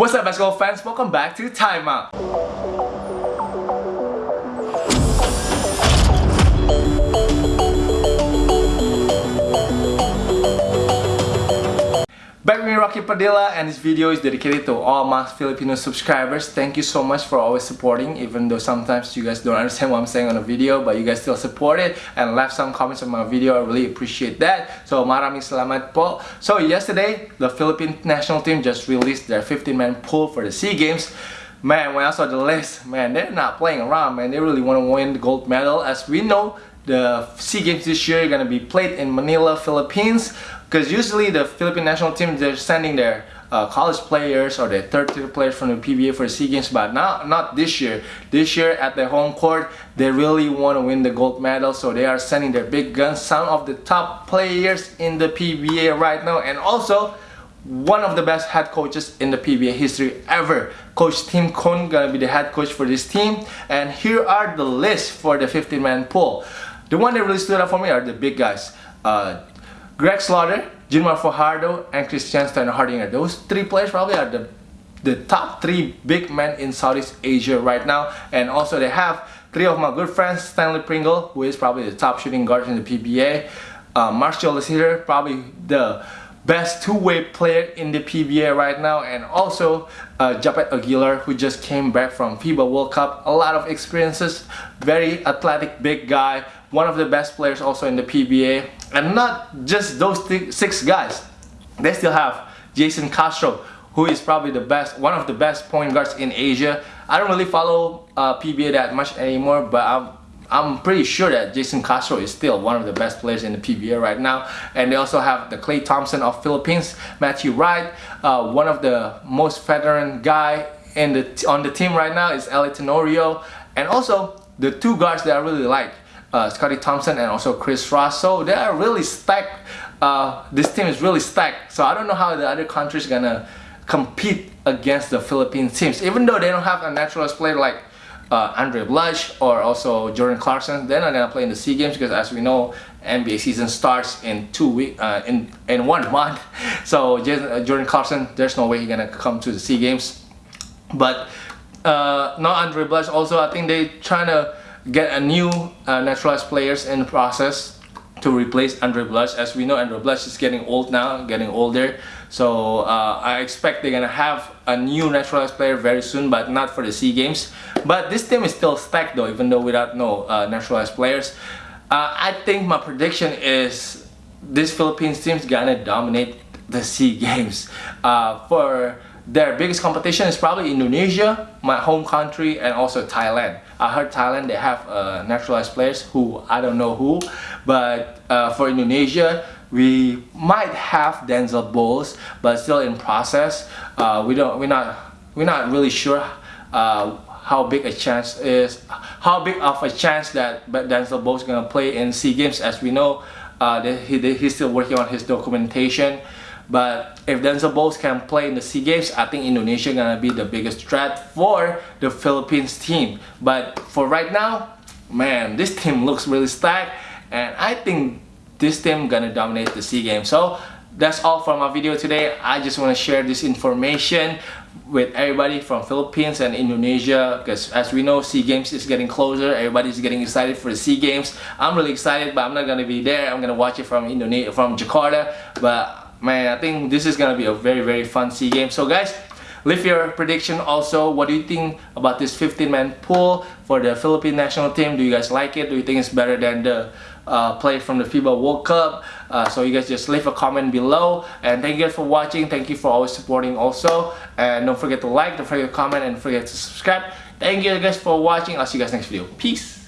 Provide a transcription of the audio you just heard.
What's up basketball fans? Welcome back to Time Out. Padilla and this video is dedicated to all my Filipino subscribers. Thank you so much for always supporting even though sometimes you guys don't understand what I'm saying on the video but you guys still support it and left some comments on my video. I really appreciate that. So maraming salamat po. So yesterday the Philippine national team just released their 15-man pool for the SEA Games. Man, when I saw the list, man, they're not playing around, man. They really want to win the gold medal. As we know, the SEA Games this year are going to be played in Manila, Philippines because usually the Philippine national team they're sending their uh, college players or their third tier players from the PBA for SEA Games but not not this year this year at their home court they really want to win the gold medal so they are sending their big guns some of the top players in the PBA right now and also one of the best head coaches in the PBA history ever. Coach Tim Cone gonna be the head coach for this team. And here are the list for the 15-man pool. The one that really stood out for me are the big guys. Uh, Greg Slaughter, June Mar Fajardo, and Christian Standhardinger. Those three players probably are the the top three big men in Southeast Asia right now. And also they have three of my good friends, Stanley Pringle, who is probably the top shooting guard in the PBA. Uh, Marshall is here, probably the best two-way player in the PBA right now and also uh, Japeth Aguilar who just came back from FIBA World Cup a lot of experiences very athletic big guy one of the best players also in the PBA and not just those six guys they still have Jayson Castro who is probably the best one of the best point guards in Asia I don't really follow uh, PBA that much anymore but I'm I'm pretty sure that Jayson Castro is still one of the best players in the PBA right now. And they also have the Klay Thompson of Philippines, Matthew Wright, uh, one of the most veteran guy in the on the team right now is LA Tenorio. And also the two guards that I really like, uh, Scotty Thompson and also Chris Ross. So they are really stacked. Uh, this team is really stacked. So I don't know how the other countries gonna compete against the Philippine teams. Even though they don't have a naturalized player like uh, Andray Blatche or also Jordan Clarkson. They're not gonna play in the SEA Games because as we know, NBA season starts in two week uh, in in one month. So uh, Jordan Clarkson, there's no way he's gonna come to the SEA Games. But uh, not Andray Blatche. Also, I think they trying to get a new uh, naturalized players in the process to replace Andray Blatche. As we know, Andray Blatche is getting old now, getting older. So uh, I expect they're gonna have a new naturalized player very soon, but not for the SEA Games. But this team is still stacked though, even though without no uh, naturalized players. Uh, I think my prediction is this Philippines team's gonna dominate the SEA Games. Uh, for their biggest competition is probably Indonesia, my home country, and also Thailand. I heard Thailand they have uh, naturalized players who I don't know who, but uh, for Indonesia we might have Denzel Bowles, but still in process. Uh, we don't we're not we're not really sure uh, how big a chance is how big of a chance that Denzel Bowles is gonna play in SEA Games as we know uh, he, he's still working on his documentation but if Denzel Bowles can play in the SEA Games, I think Indonesia gonna be the biggest threat for the Philippines team. But for right now, man, this team looks really stacked, and I think this team gonna dominate the SEA Games. So that's all for my video today. I just want to share this information with everybody from Philippines and Indonesia because as we know SEA Games is getting closer everybody's getting excited for the SEA Games I'm really excited but I'm not gonna be there I'm gonna watch it from Indonesia from Jakarta but man I think this is gonna be a very very fun SEA game so guys leave your prediction also. What do you think about this 15 man pool for the Philippine national team? Do you guys like it? Do you think it's better than the uh, play from the FIBA World Cup? Uh, so you guys just leave a comment below. And thank you guys for watching. Thank you for always supporting also. And don't forget to like don't forget to comment and forget to subscribe. Thank you guys for watching. I'll see you guys next video. Peace